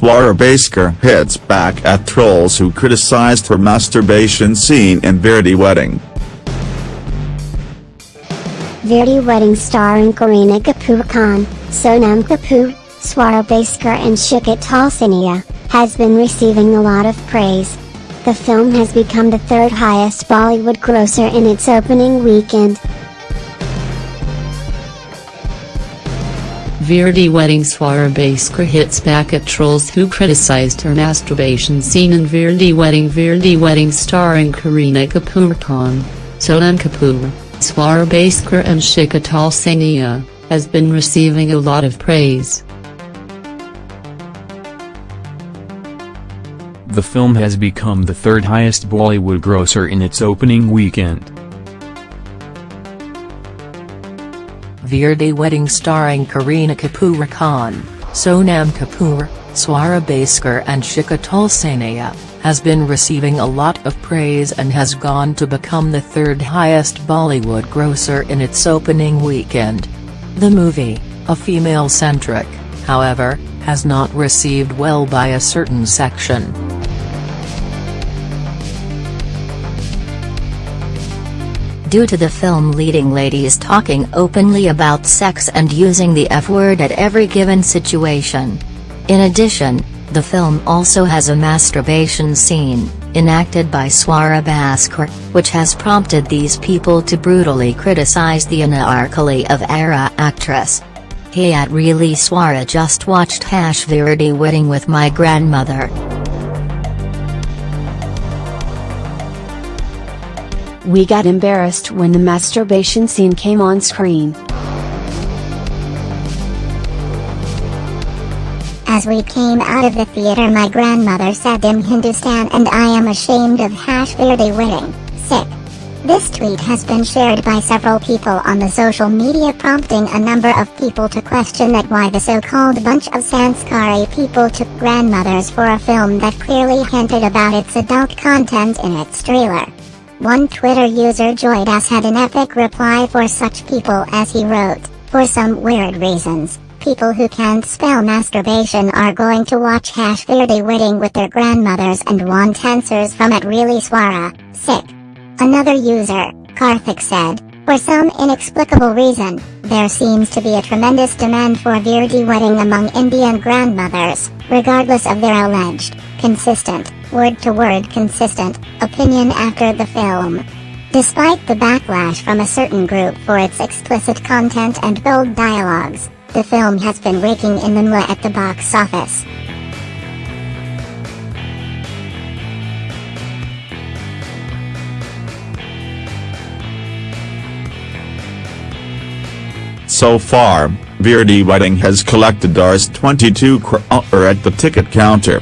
Swara Bhaskar hits back at trolls who criticized her masturbation scene in Veere Di Wedding. Veere Di Wedding starring Kareena Kapoor Khan, Sonam Kapoor, Swara Bhaskar and Shikha Talsania, has been receiving a lot of praise. The film has become the third highest Bollywood grosser in its opening weekend. Veere Di wedding Swara Bhaskar hits back at trolls who criticized her masturbation scene in Veere Di wedding Veere Di wedding starring Kareena Kapoor Khan, Sonam Kapoor, Swara Bhaskar and Shikha Talsania, has been receiving a lot of praise. The film has become the third highest Bollywood grosser in its opening weekend. Veere Di wedding starring Kareena Kapoor Khan, Sonam Kapoor, Swara Bhaskar and Shikha Talsania, has been receiving a lot of praise and has gone to become the third highest Bollywood grosser in its opening weekend. The movie, a female-centric, however, has not received well by a certain section. Due to the film leading ladies talking openly about sex and using the F-word at every given situation. In addition, the film also has a masturbation scene, enacted by Swara Bhaskar, which has prompted these people to brutally criticize the Anaarkali of Aarah actress. Hey at really Swara just watched Hash wedding with my grandmother. We got embarrassed when the masturbation scene came on screen. As we came out of the theater my grandmother said in Hindustan and I am ashamed of hash Veere Di wedding, sick. This tweet has been shared by several people on the social media prompting a number of people to question that why the so-called bunch of Sanskari people took grandmothers for a film that clearly hinted about its adult content in its trailer. One Twitter user Joydas had an epic reply for such people as he wrote, for some weird reasons, people who can't spell masturbation are going to watch Hash Veere Di wedding with their grandmothers and want answers from it really swara, sick. Another user, Karthik said, for some inexplicable reason, there seems to be a tremendous demand for Veere Di wedding among Indian grandmothers, regardless of their alleged, consistent, word-to-word -word consistent, opinion after the film. Despite the backlash from a certain group for its explicit content and bold dialogues, the film has been raking in the mwa at the box office. So far, Veere Di Wedding has collected Rs 22 crore uh, er, at the ticket counter.